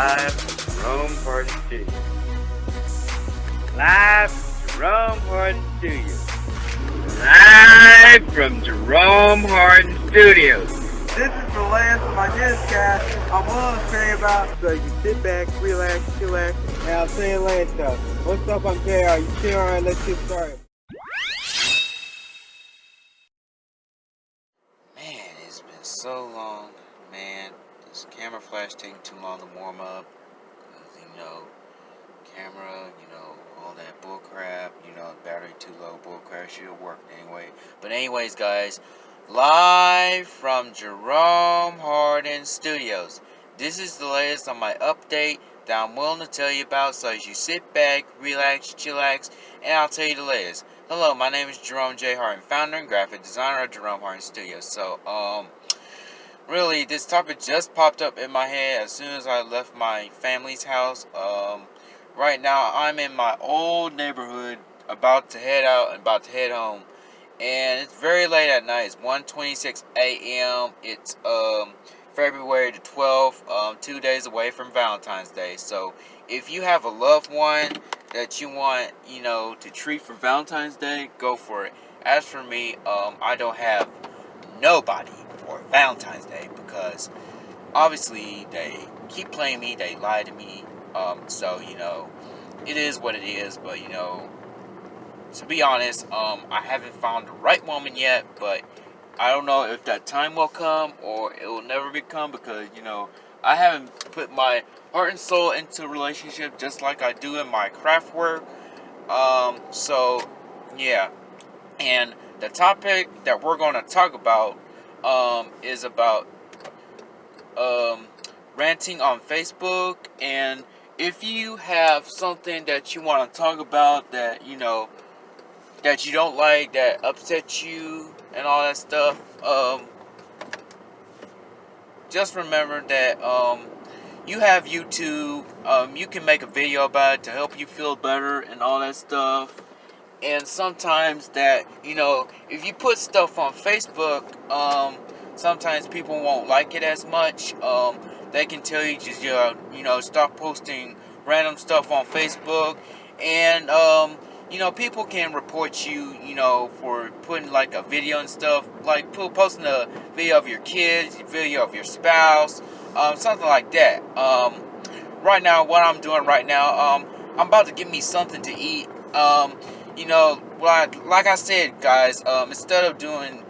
Live from Jerome Hardin Studios. Live from Jerome Hardin Studios. Live from Jerome Hardin Studios. This is the last of my newscast I'm willing to say about. So you sit back, relax, chillax, and I'll say it later. What's up, I'm JR. You chill around, let's get started. Man, it's been so long, man. This camera flash taking too long to warm up. You know, camera, you know, all that bull crap, you know, battery too low, bull crap should have worked anyway. But anyways, guys, live from Jerome Hardin Studios. This is the latest on my update that I'm willing to tell you about. So as you sit back, relax, chillax, and I'll tell you the latest. Hello, my name is Jerome J. Hardin, founder and graphic designer of Jerome Hardin Studios. So, um, really, this topic just popped up in my head as soon as I left my family's house. Um, right now, I'm in my old neighborhood, about to head out and about to head home. And it's very late at night. It's 1.26 a.m. It's, um, February the 12th, um, two days away from Valentine's Day. So, if you have a loved one that you want, you know, to treat for Valentine's Day, go for it. As for me, um, I don't have nobody for Valentine's Day because obviously they keep playing me, they lie to me. Um, so you know, it is what it is. But you know, to be honest, um, I haven't found the right woman yet. But I don't know if that time will come or it will never become because you know I haven't put my heart and soul into a relationship just like I do in my craft work. Um, so yeah, and the topic that we're going to talk about um, is about um, ranting on Facebook. And if you have something that you want to talk about that, you know, that you don't like, that upsets you, and all that stuff, um, just remember that um, you have YouTube. Um, you can make a video about it to help you feel better and all that stuff and sometimes that you know if you put stuff on facebook um, sometimes people won't like it as much. Um, they can tell you just uh, you know stop posting random stuff on facebook. And um, you know people can report you you know for putting like a video and stuff like posting a video of your kids video of your spouse um, something like that. Um, right now what i'm doing right now um, i'm about to get me something to eat. Um, you know, like, like I said, guys, um, instead of doing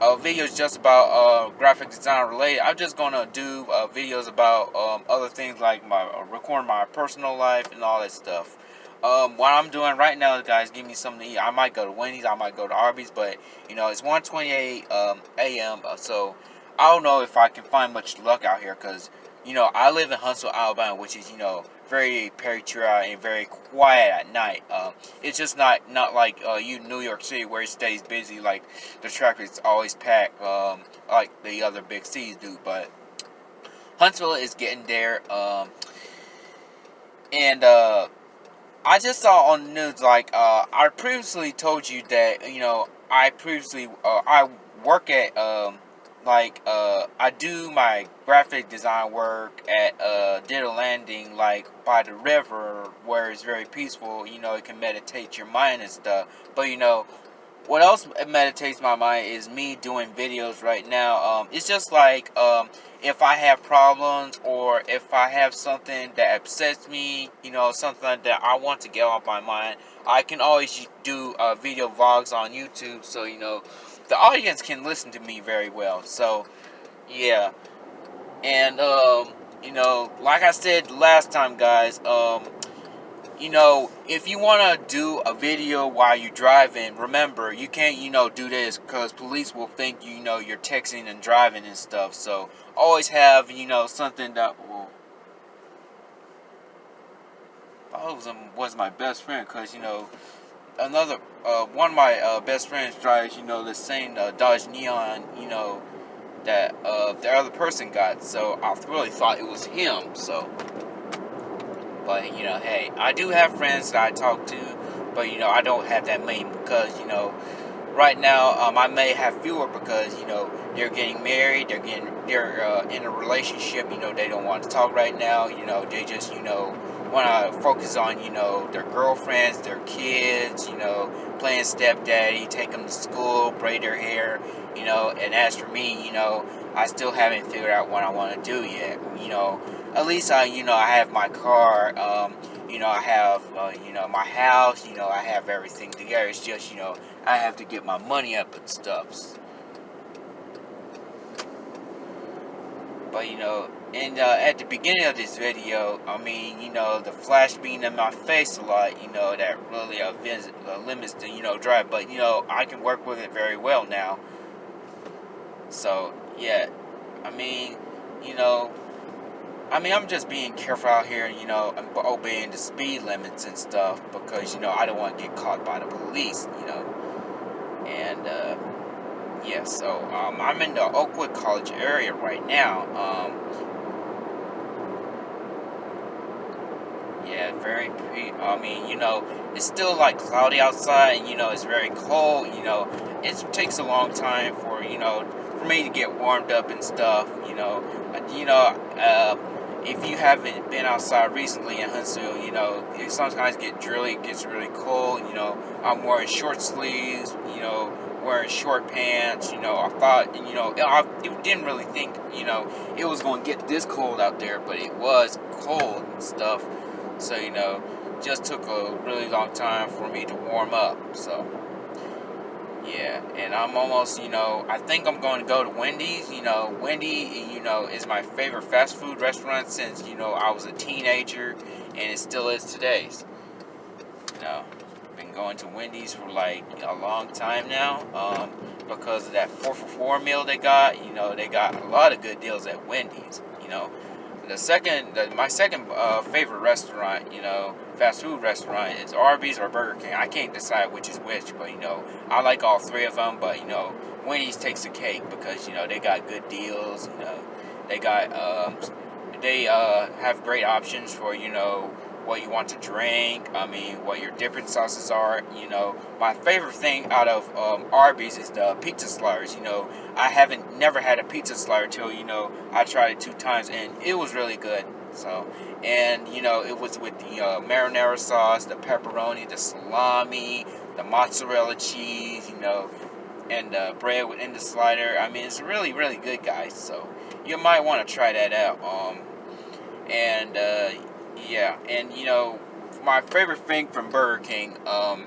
uh, videos just about uh, graphic design related, I'm just gonna do uh, videos about um, other things like my uh, record my personal life and all that stuff. Um, what I'm doing right now, guys, give me something to eat. I might go to Wendy's, I might go to Arby's, but you know it's 1:28 um, a.m. Uh, so I don't know if I can find much luck out here because you know I live in Huntsville, Alabama, which is you know very patriotic and very quiet at night. Um, it's just not not like uh, you New York City where it stays busy. Like the traffic's always packed, um, like the other big cities do. But Huntsville is getting there. Um, and uh, I just saw on the news like uh, I previously told you that you know I previously uh, I work at um, like uh, I do my graphic design work at uh, Ditto Landing, like by the river, where it's very peaceful. You know, it can meditate your mind and stuff. But you know, what else meditates my mind is me doing videos right now. Um, it's just like um, if I have problems or if I have something that upsets me, you know, something that I want to get off my mind, I can always do uh, video vlogs on YouTube. So you know the audience can listen to me very well. So, yeah. And, um, you know, like I said last time, guys, um, you know, if you want to do a video while you're driving, remember, you can't, you know, do this because police will think, you know, you're texting and driving and stuff. So, always have, you know, something that will... Was, was my best friend because, you know, another uh, one of my uh, best friends drives, you know, the same uh, Dodge Neon, you know, that uh, the other person got. So I really thought it was him. So, but you know, hey, I do have friends that I talk to, but you know, I don't have that many because you know, right now, um, I may have fewer because you know they're getting married, they're getting they're uh, in a relationship. You know, they don't want to talk right now. You know, they just you know want to focus on you know their girlfriends, their kids. You know, playing stepdaddy, take them to school, braid their hair. You know, and as for me, you know, I still haven't figured out what I want to do yet. You know, at least I you know I have my car. Um, you know, I have, uh, you know, my house, you know, I have everything together. It's just, you know, I have to get my money up and stuff. But, you know, and uh, at the beginning of this video, I mean, you know, the flash being in my face a lot, you know, that really uh, uh, limits the, you know, drive. But, you know, I can work with it very well now. So, yeah, I mean, you know, I mean, I'm just being careful out here, you know, obeying the speed limits and stuff because, you know, I don't want to get caught by the police, you know. And, uh, yeah, so um, I'm in the Oakwood College area right now. Um, yeah, very pre. I mean, you know, it's still like cloudy outside, and you know, it's very cold. You know, it takes a long time for you know for me to get warmed up and stuff. You know, you know, uh, if you haven't been outside recently in Huntsville, you know, it sometimes get really gets really cold. You know, I'm wearing short sleeves. You know, wearing short pants. You know, I thought, you know, I didn't really think, you know, it was going to get this cold out there, but it was cold and stuff. So, you know, just took a really long time for me to warm up. So. Yeah, and I'm almost, you know, I think I'm going to go to Wendy's. You know, Wendy, you know, is my favorite fast food restaurant since, you know, I was a teenager, and it still is today. You know, been going to Wendy's for like a long time now um, because of that 4 for 4 meal they got. You know, they got a lot of good deals at Wendy's, you know. The second, the, my second uh, favorite restaurant, you know, fast food restaurant is Arby's or Burger King. I can't decide which is which, but you know, I like all three of them. But you know, Wendy's takes the cake because you know they got good deals. You know, they got um, they uh, have great options for you know what you want to drink. I mean, what your dipping sauces are. You know, my favorite thing out of um, Arby's is the pizza sliders. You know, I haven't never had a pizza slider till you know I tried it two times and it was really good. So, and you know, it was with the uh, marinara sauce, the pepperoni, the salami, the mozzarella cheese. You know, and uh, bread within the slider. I mean, it's really, really good, guys. So you might want to try that out. Um, and uh, yeah, and you know, my favorite thing from Burger King, um,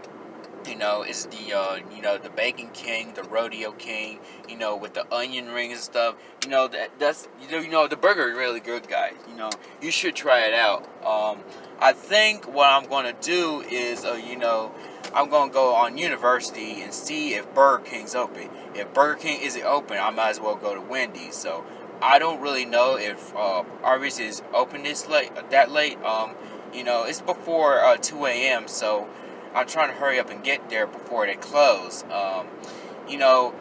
you know, is the uh, you know the Bacon King, the Rodeo King, you know, with the onion rings and stuff. You know that that's you know, you know the burger is really good, guys. You know, you should try it out. Um, I think what I'm gonna do is, uh, you know, I'm gonna go on University and see if Burger King's open. If Burger King isn't open, I might as well go to Wendy's. So I don't really know if uh, Arby's is open this late, that late. Um, you know, it's before uh, 2 a.m., so I'm trying to hurry up and get there before they close. Um, you know,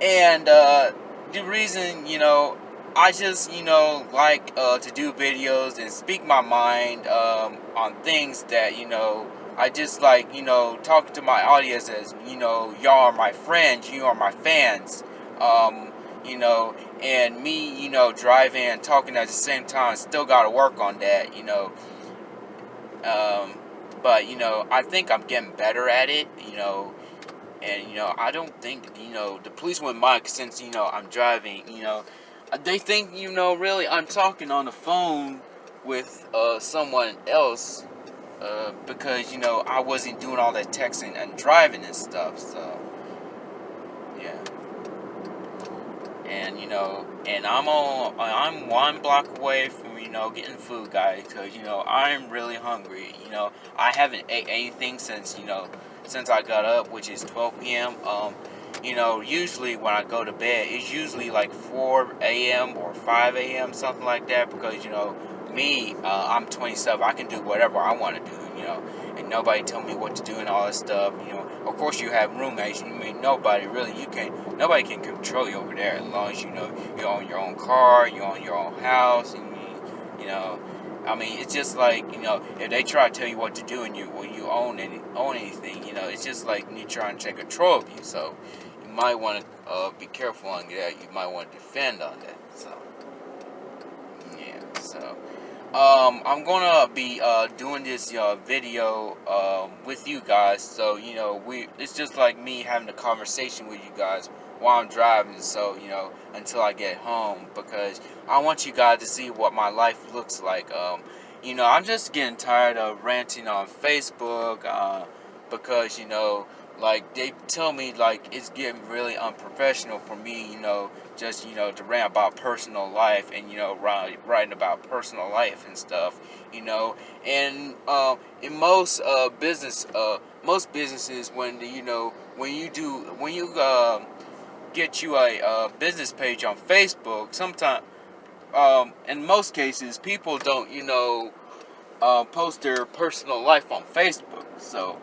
and uh, the reason, you know, I just, you know, like uh, to do videos and speak my mind um, on things that, you know, I just like, you know, talking to my audience as, you know, y'all are my friends, you are my fans. Um, you know, and me, you know, driving and talking at the same time, still got to work on that, you know. Um, but, you know, I think I'm getting better at it, you know, and, you know, I don't think, you know, the police wouldn't mind since, you know, I'm driving, you know, they think, you know, really I'm talking on the phone with uh, someone else uh, because, you know, I wasn't doing all that texting and driving and stuff, so, yeah and you know, and I'm on, I'm one block away from you know getting food, guys, because you know I'm really hungry. You know, I haven't ate anything since you know since I got up, which is 12 p.m. Um, you know, usually when I go to bed, it's usually like 4 a.m. or 5 a.m. something like that, because you know me, uh, I'm 27. I can do whatever I want to do. You know, and nobody tell me what to do and all that stuff. You know, of course you have roommates. I mean, nobody really. You can't. nobody can control you over there as long as you know you own your own car, you own your own house, and you, you know. I mean, it's just like you know, if they try to tell you what to do and you when you own any own anything, you know, it's just like you trying to take control of you. So you might want to uh, be careful on that. You might want to defend on that. So yeah, so. Um, I'm gonna be uh, doing this uh, video um, with you guys, so you know we. It's just like me having a conversation with you guys while I'm driving. So you know until I get home because I want you guys to see what my life looks like. Um, you know I'm just getting tired of ranting on Facebook uh, because you know like they tell me like it's getting really unprofessional for me you know just you know to rant about personal life and you know writing about personal life and stuff you know? And uh, in most uh, business uh, most businesses when you know when you do when you uh, get you a, a, business page on Facebook sometimes um, in most cases people don't you know uh, post their personal life on Facebook. So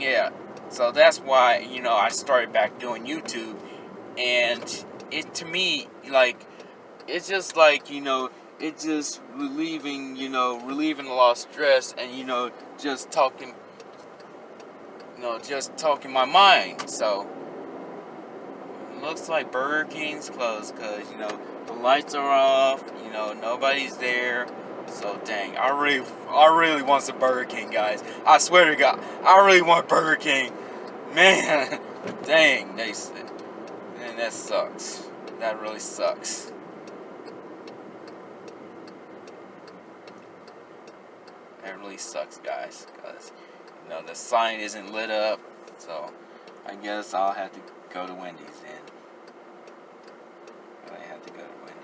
yeah. So that's why you know I started back doing YouTube and it to me like it's just like you know it's just relieving you know relieving a lot of stress and you know just talking you know just talking my mind. So looks like Burger King's closed because you know the lights are off you know nobody's there so dang I really I really want some Burger King guys I swear to God I really want Burger King man dang they and that sucks. That really sucks. That really sucks, guys, because, you know, the sign isn't lit up, so I guess I'll have to go to Wendy's then. I have to go to Wendy's.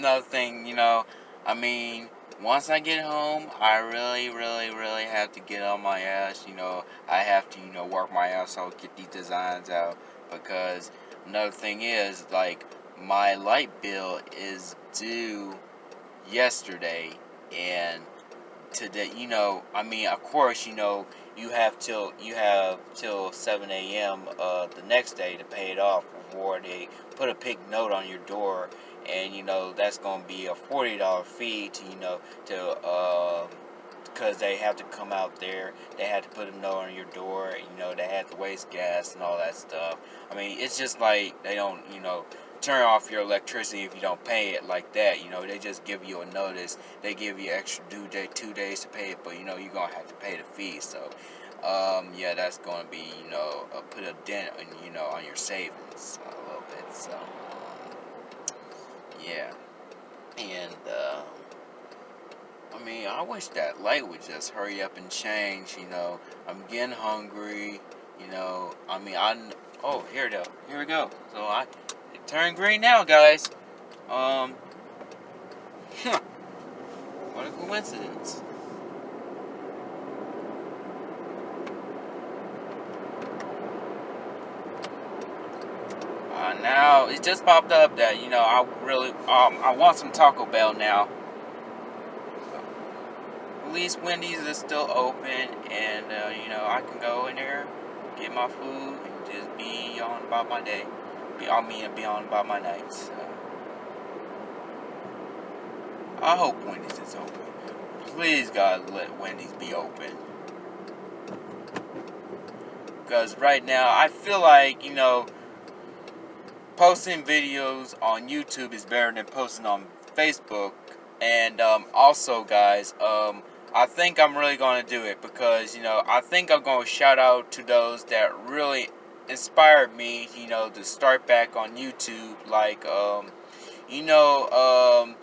Another thing, you know, I mean, once I get home, I really, really, really have to get on my ass. You know, I have to, you know, work my ass off, get these designs out. Because another thing is, like, my light bill is due yesterday. And today, you know, I mean, of course, you know, you have till, you have till 7 a.m. Uh, the next day to pay it off before they put a big note on your door and you know that's to be a forty dollar fee to you know to uh, because they have to come out there they had to put a note on your door you know they had to waste gas and all that stuff. I mean it's just like they don't you know turn off your electricity if you don't pay it like that you know they just give you a notice they give you extra due date two days to pay it but you know you're gonna have to pay the fee so um, yeah that's gonna be you know put a dent on you know on your savings a little bit so yeah. And, uh, I mean, I wish that light would just hurry up and change, you know. I'm getting hungry, you know. I mean, I, oh, here it go. Here we go. So I, it turned green now, guys. Um, what a coincidence. Now it just popped up that you know I really um, I want some Taco Bell now. At least Wendy's is still open, and uh, you know I can go in there, get my food, and just be on about my day. Be I mean and be on about my nights. So. I hope Wendy's is open. Please God let Wendy's be open. Because right now I feel like you know posting videos on YouTube is better than posting on Facebook. And um, also, guys, um, I think I'm really going to do it because, you know, I think I'm going to shout out to those that really inspired me, you know, to start back on YouTube. Like, um, you know, um,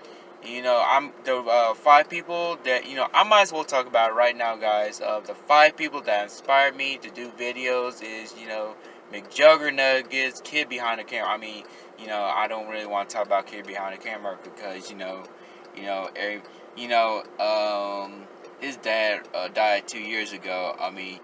you know, I'm the uh, five people that, you know, I might as well talk about right now, guys. Uh, the five people that inspired me to do videos is, you know, McJuggernuggets, Kid Behind the Camera. I mean, you know, I don't really want to talk about Kid Behind the Camera because, you know, you know, every, you know, um, his dad uh, died two years ago. I mean,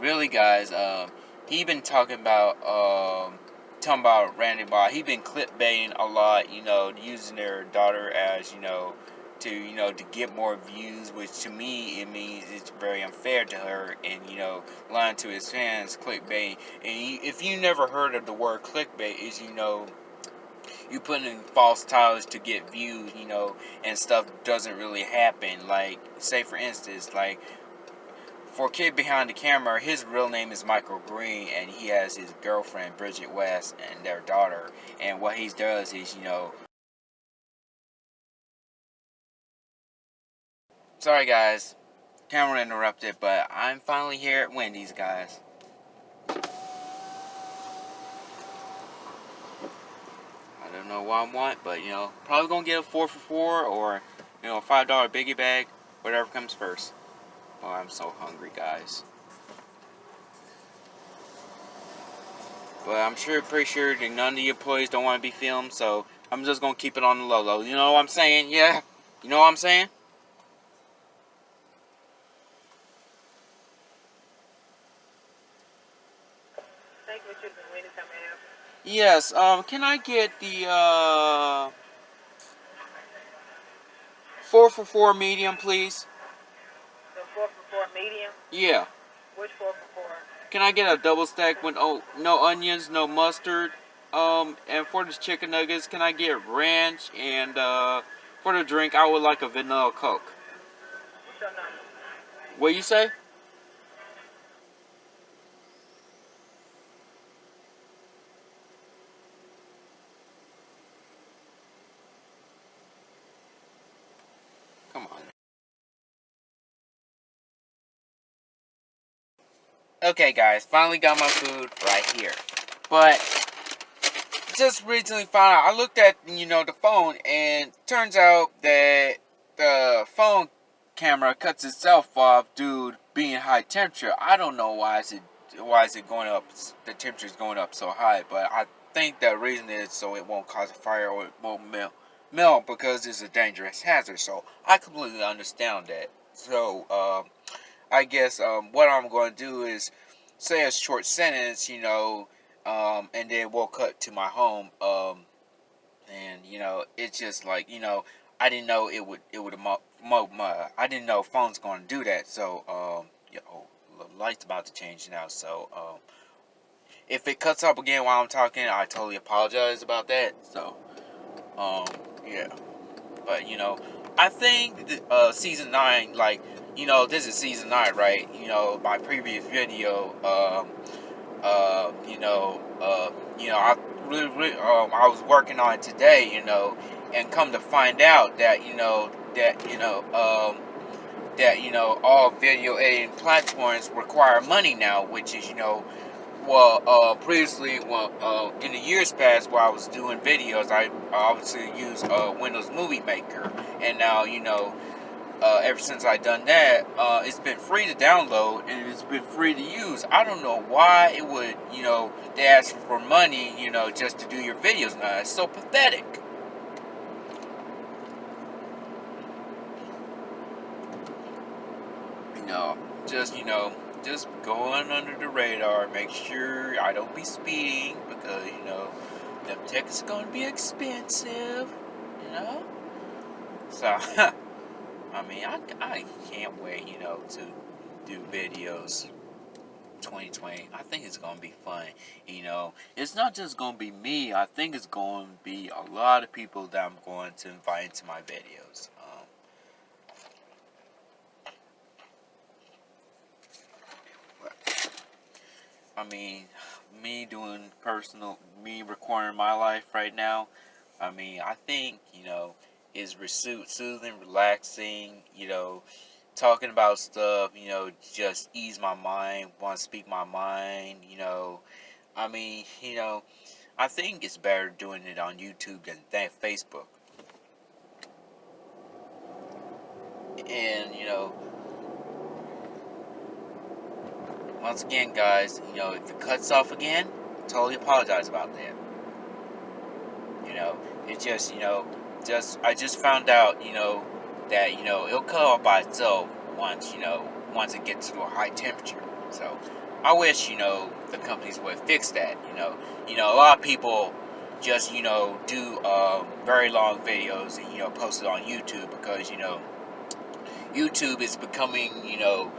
really, guys, um, he been talking about, um, talking about Randy Bob. He been click baiting a lot, you know, using their daughter as, you know, to you know to get more views, which to me it means it's very unfair to her, and you know lying to his fans, clickbait. And if you never heard of the word clickbait, is you know you put in false titles to get views, you know, and stuff doesn't really happen. Like say for instance, like for kid behind the camera, his real name is Michael Green, and he has his girlfriend Bridget West and their daughter. And what he does is, you know, Sorry guys, camera interrupted, but I'm finally here at Wendy's, guys. I don't know what I want, but you know, probably gonna get a 4 for 4 or, you know, a $5 biggie bag, whatever comes first. Oh, I'm so hungry, guys. But I'm sure, pretty sure that none of the employees don't want to be filmed, so I'm just gonna keep it on the low low. You know what I'm saying? Yeah? You know what I'm saying? Yes, um, can I get the, uh, 4 for 4 medium, please? The 4 for 4 medium? Yeah. Which 4 for 4? Can I get a double stack with oh, no onions, no mustard? Um, and for the chicken nuggets, can I get ranch? And, uh, for the drink, I would like a vanilla Coke. What's your number? What you say? Come on. Okay, guys, finally got my food right here. But just recently found out, I looked at, you know, the phone, and turns out that the phone camera cuts itself off due to being high temperature. I don't know why is it why is it going up, the temperature is going up so high, but I think the reason is so it won't cause a fire or it won't melt melt because it's a dangerous hazard. So I completely understand that. So um, I guess um, what I'm going to do is say a short sentence, you know, um, and then we'll cut to my home. Um, and you know, it's just like you know, I didn't know it would it would mo, mo my, I didn't know phone's going to do that. So um, you the light's about to change now. So um, if it cuts up again while I'm talking, I totally apologize about that. So um, yeah, but you know, I think uh, season nine, like you know, this is season nine, right? You know, my previous video, um, uh, you know, uh, you know, I really, really, um, I was working on it today, you know, and come to find out that you know that you know, um, that you know, all video editing platforms require money now, which is you know well, uh, previously, well, uh, in the years past while I was doing videos, I obviously used uh, Windows Movie Maker, and now, you know, uh, ever since I done that, uh, it's been free to download and it's been free to use. I don't know why it would, you know, they ask for money, you know, just to do your videos now. It's so pathetic. You know, just, you know, just going under the radar. Make sure I don't be speeding because, you know, them tickets are going to be expensive, you know? So, I mean, I, I can't wait, you know, to do videos 2020. I think it's going to be fun. You know, it's not just going to be me. I think it's going to be a lot of people that I'm going to invite into my videos. Um. I mean, me doing personal, me recording my life right now, I mean, I think, you know, is soothing, relaxing, you know, talking about stuff, you know, just ease my mind, want to speak my mind, you know. I mean, you know, I think it's better doing it on YouTube than, than Facebook. And, you know, once again, guys, you know, if it cuts off again, totally apologize about that. You know, it just, you know, just I just found out, you know, that you know it'll cut off by itself once, you know, once it gets to a high temperature. So, I wish, you know, the companies would fix that. You know, you know, a lot of people just you know do uh, very long videos and you know post it on YouTube because you know YouTube is becoming you know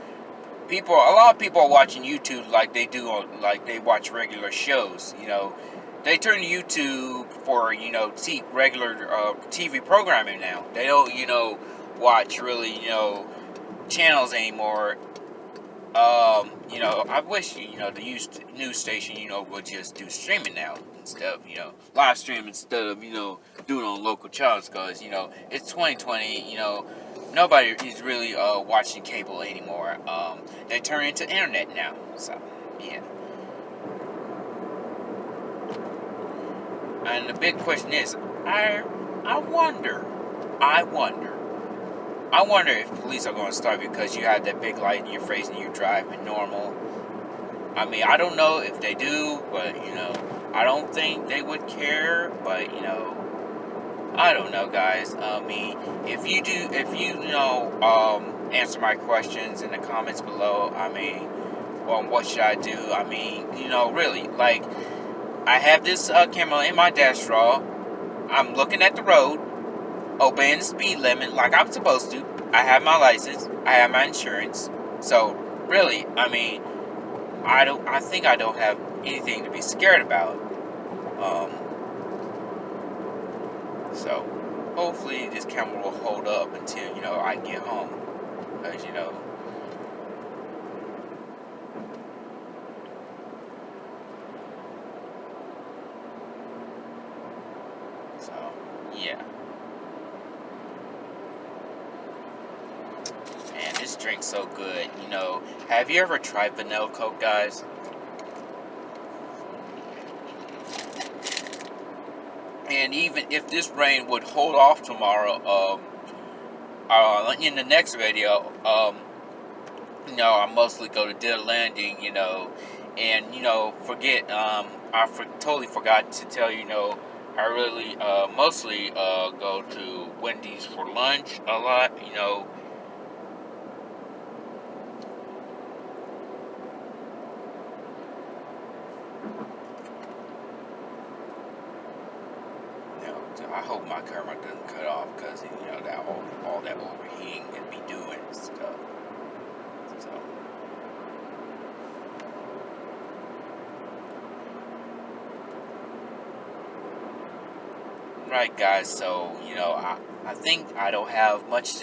people a lot of people are watching YouTube like they do on like they watch regular shows you know they turn to YouTube for you know t- regular uh, TV programming now they don't you know watch really you know channels anymore um, you know, I wish you know the news station, you know, would just do streaming now instead of you know live stream instead of you know doing on local channels because you know it's 2020. You know, nobody is really uh, watching cable anymore. Um, they turn into internet now. So yeah. And the big question is, I I wonder, I wonder I wonder if police are going to start because you have that big light in your face and you're driving normal. I mean, I don't know if they do, but you know, I don't think they would care. But you know, I don't know, guys. I mean, if you do, if you, you know, um, answer my questions in the comments below. I mean, well, what should I do? I mean, you know, really, like, I have this uh, camera in my dash drawer. I'm looking at the road obeying the speed limit like I'm supposed to. I have my license. I have my insurance. So really, I mean, I don't. I think I don't have anything to be scared about. Um, so hopefully this camera will hold up until you know I get home, because you know. So, yeah. this drink's so good. You know, have you ever tried vanilla Coke, guys? And even if this rain would hold off tomorrow, um, uh, in the next video, um, you know, I mostly go to Ditto Landing, you know, and, you know, forget, um, I for, totally forgot to tell you, you know, I really, uh, mostly, uh, go to Wendy's for lunch a lot, you know, I hope my camera doesn't cut off because, you know, that all, all that overheating can be doing stuff. So. Right, guys, so, you know, I, I think I don't have much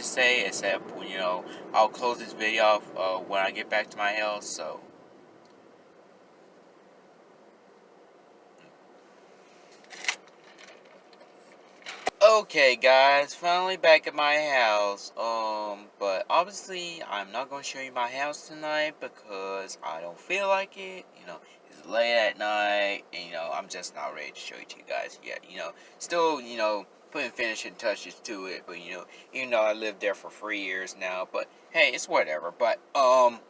to say except, you know, I'll close this video off uh, when I get back to my house, so. Okay guys, finally back at my house, um, but obviously I'm not to show you my house tonight because I don't feel like it, you know, it's late at night, and you know, I'm just not ready to show it to you guys yet, you know, still, you know, putting finishing touches to it, but you know, even though I lived there for three years now, but hey, it's whatever, but, um,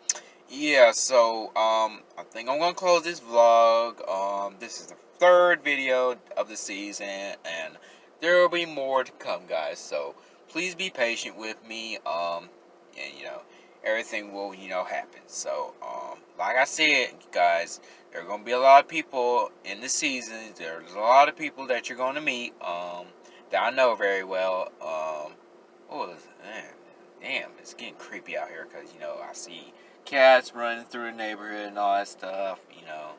yeah, so, um, I think I'm to close this vlog, um, this is the third video of the season, and there will be more to come, guys. So please be patient with me. Um, and you know, everything will you know happen. So um, like I said, guys, there are gonna be a lot of people in the season. There's a lot of people that you're gonna meet. Um, that I know very well. Um, oh, man, damn, it's getting creepy out here because you know I see cats running through the neighborhood and all that stuff. You know,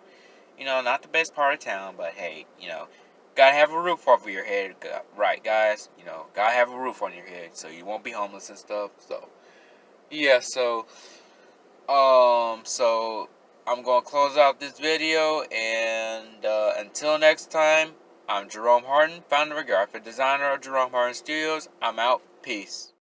you know, not the best part of town, but hey, you know Gotta have a roof over your head, right, guys? You know, gotta have a roof on your head so you won't be homeless and stuff. So, yeah, so, um, so I'm gonna close out this video, and uh, until next time, I'm Jerome Harden, founder and graphic designer of Jerome Harden Studios. I'm out. Peace.